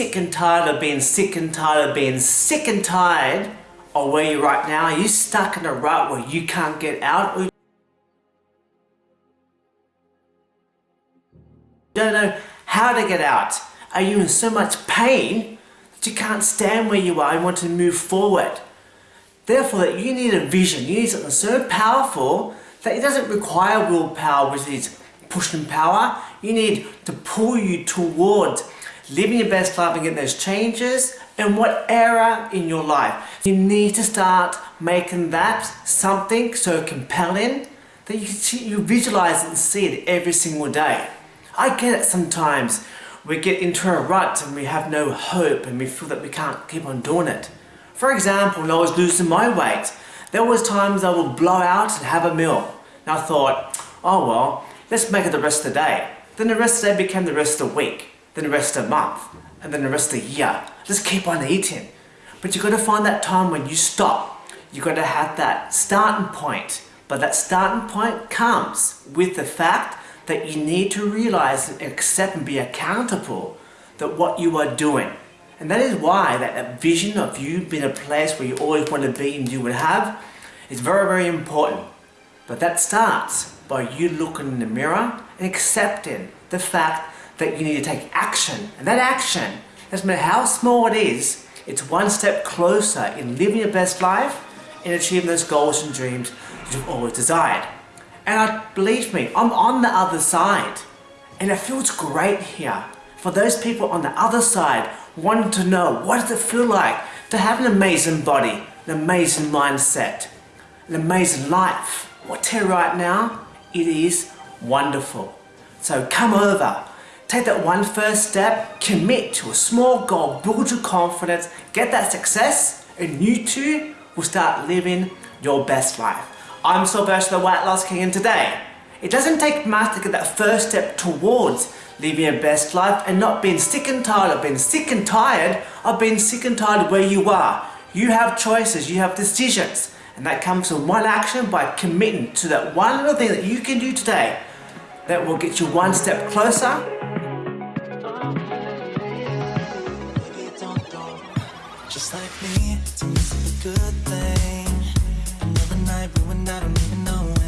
sick and tired of being sick and tired of being sick and tired of where you're right now? Are you stuck in a rut where you can't get out? Or you don't know how to get out? Are you in so much pain that you can't stand where you are and want to move forward? Therefore, that you need a vision, you need something so powerful that it doesn't require willpower, which is pushing power. You need to pull you towards living your best life and getting those changes in what era in your life. You need to start making that something so compelling that you, see, you visualize and see it every single day. I get it sometimes. We get into a rut and we have no hope and we feel that we can't keep on doing it. For example, when I was losing my weight, there was times I would blow out and have a meal. And I thought, oh well, let's make it the rest of the day. Then the rest of the day became the rest of the week then the rest of the month, and then the rest of the year. Just keep on eating. But you've got to find that time when you stop. You've got to have that starting point. But that starting point comes with the fact that you need to realize and accept and be accountable that what you are doing. And that is why that, that vision of you being a place where you always want to be and you would have is very, very important. But that starts by you looking in the mirror and accepting the fact that you need to take action. And that action, doesn't matter how small it is, it's one step closer in living your best life and achieving those goals and dreams that you've always desired. And I, believe me, I'm on the other side. And it feels great here. For those people on the other side wanting to know what does it feel like to have an amazing body, an amazing mindset, an amazing life. I tell you right now, it is wonderful. So come over, Take that one first step, commit to a small goal, build your confidence, get that success, and you too will start living your best life. I'm Sylvester the Weight Loss King and today, it doesn't take much to get that first step towards living your best life and not being sick and tired of being sick and tired of being sick and tired where you are. You have choices, you have decisions, and that comes from one action by committing to that one little thing that you can do today that will get you one step closer Just like me, miss a good thing. Another night ruined, I don't even know